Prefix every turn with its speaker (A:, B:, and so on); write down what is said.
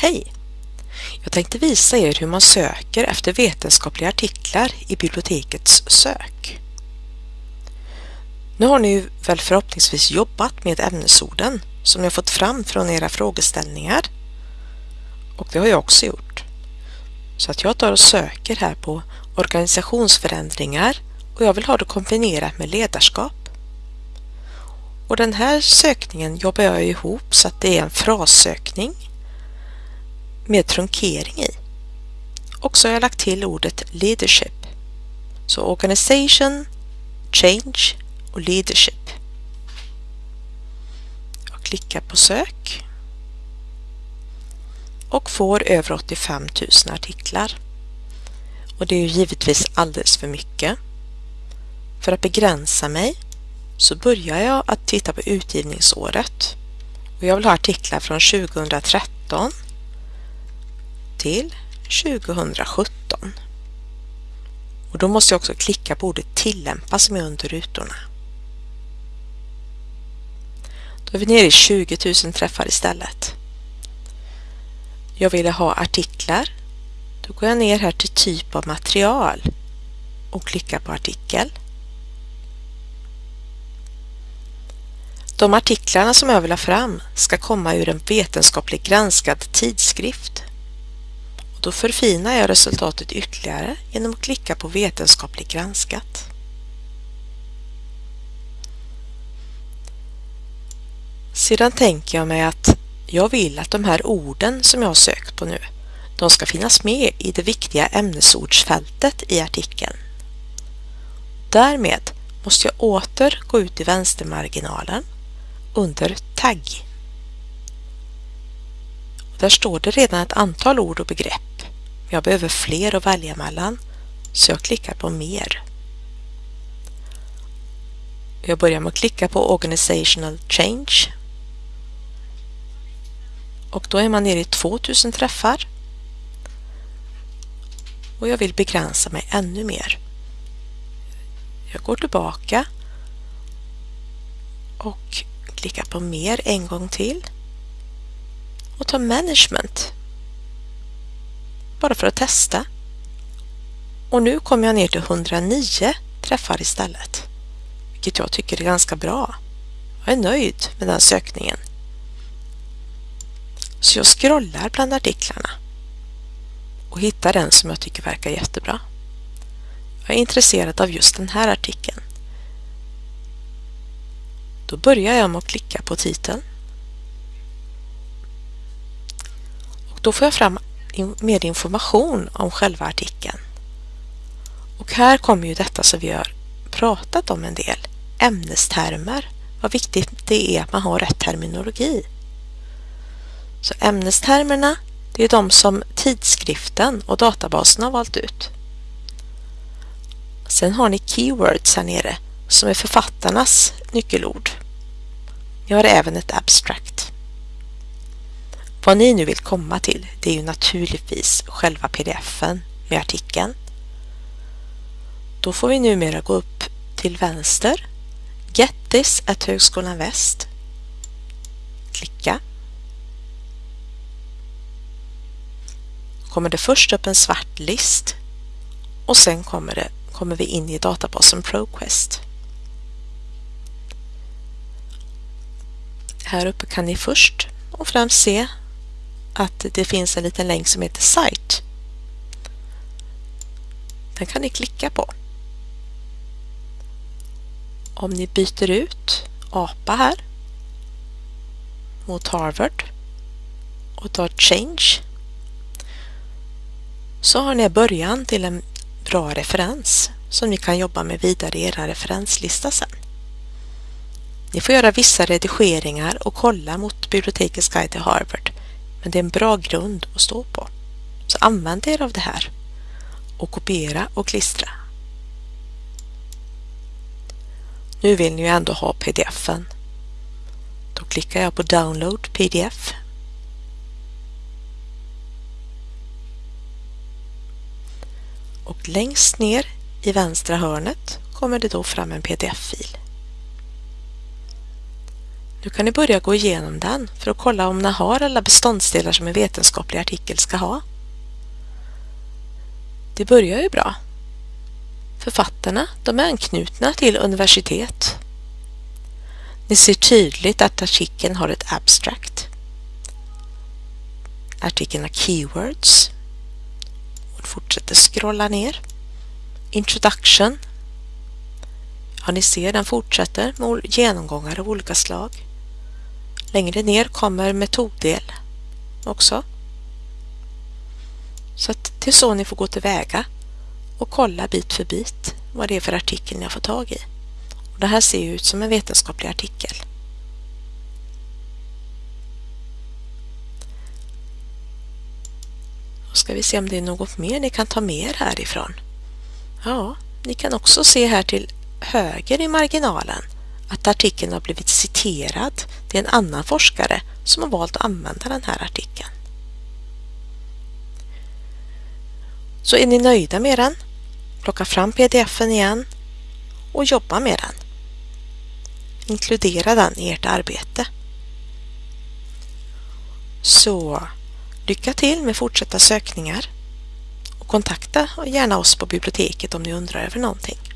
A: Hej! Jag tänkte visa er hur man söker efter vetenskapliga artiklar i bibliotekets sök. Nu har ni väl förhoppningsvis jobbat med ämnesorden som ni har fått fram från era frågeställningar. Och det har jag också gjort. Så att jag tar och söker här på organisationsförändringar och jag vill ha det kombinerat med ledarskap. Och den här sökningen jobbar jag ihop så att det är en frassökning med trunkering i. Och så har jag lagt till ordet leadership. Så organisation, change och leadership. Jag klickar på sök och får över 85 000 artiklar. Och det är ju givetvis alldeles för mycket. För att begränsa mig så börjar jag att titta på utgivningsåret. Och jag vill ha artiklar från 2013 till 2017. Och då måste jag också klicka på ordet tillämpa som är under rutorna. Då är vi nere i 20 000 träffar istället. Jag ville ha artiklar. Då går jag ner här till typ av material och klickar på artikel. De artiklarna som jag vill ha fram ska komma ur en vetenskapligt granskad tidskrift. Då förfinar jag resultatet ytterligare genom att klicka på vetenskapligt granskat. Sedan tänker jag mig att jag vill att de här orden som jag har sökt på nu, de ska finnas med i det viktiga ämnesordsfältet i artikeln. Därmed måste jag åter gå ut i vänstermarginalen under tagg. Där står det redan ett antal ord och begrepp. Jag behöver fler att välja mellan. Så jag klickar på mer. Jag börjar med att klicka på Organizational Change. Och då är man nere i 2000 träffar. Och jag vill begränsa mig ännu mer. Jag går tillbaka. Och klickar på mer en gång till. Och tar management bara för att testa. Och nu kommer jag ner till 109 träffar istället, vilket jag tycker är ganska bra. Jag är nöjd med den sökningen. Så jag scrollar bland artiklarna och hittar den som jag tycker verkar jättebra. Jag är intresserad av just den här artikeln. Då börjar jag med att klicka på titeln. Och då får jag fram mer information om själva artikeln. Och här kommer ju detta som vi har pratat om en del, ämnestermer. Vad viktigt det är att man har rätt terminologi. Så ämnestermerna, det är de som tidskriften och databasen har valt ut. Sen har ni keywords här nere som är författarnas nyckelord. Ni har även ett abstract. Vad ni nu vill komma till, det är ju naturligtvis själva pdfen med artikeln. Då får vi numera gå upp till vänster, Get this at Högskolan Väst. Klicka. kommer det först upp en svart list och sen kommer, det, kommer vi in i databasen ProQuest. Här uppe kan ni först och främst se att det finns en liten länk som heter Site. Den kan ni klicka på. Om ni byter ut APA här mot Harvard och tar Change så har ni början till en bra referens som ni kan jobba med vidare i er referenslista sen. Ni får göra vissa redigeringar och kolla mot Bibliotekets guide till Harvard, men det är en bra grund att stå på. Så använd er av det här och kopiera och klistra. Nu vill ni ju ändå ha pdf-en. Då klickar jag på Download pdf och längst ner i vänstra hörnet kommer det då fram en pdf-fil. Nu kan ni börja gå igenom den för att kolla om den har alla beståndsdelar som en vetenskaplig artikel ska ha. Det börjar ju bra. Författarna de är anknutna till universitet. Ni ser tydligt att artikeln har ett abstract. Artikeln har keywords. Och fortsätter scrolla ner. Introduction. Ja, ni ser den fortsätter med genomgångar av olika slag. Längre ner kommer metoddel också. Så att det är så ni får gå tillväga och kolla bit för bit vad det är för artikel ni har fått tag i. Och det här ser ut som en vetenskaplig artikel. Då ska vi se om det är något mer ni kan ta med er härifrån. Ja, ni kan också se här till höger i marginalen att artikeln har blivit citerad Det är en annan forskare som har valt att använda den här artikeln. Så är ni nöjda med den, plocka fram pdf-en igen och jobba med den. Inkludera den i ert arbete. Så lycka till med fortsatta sökningar och kontakta gärna oss på biblioteket om ni undrar över någonting.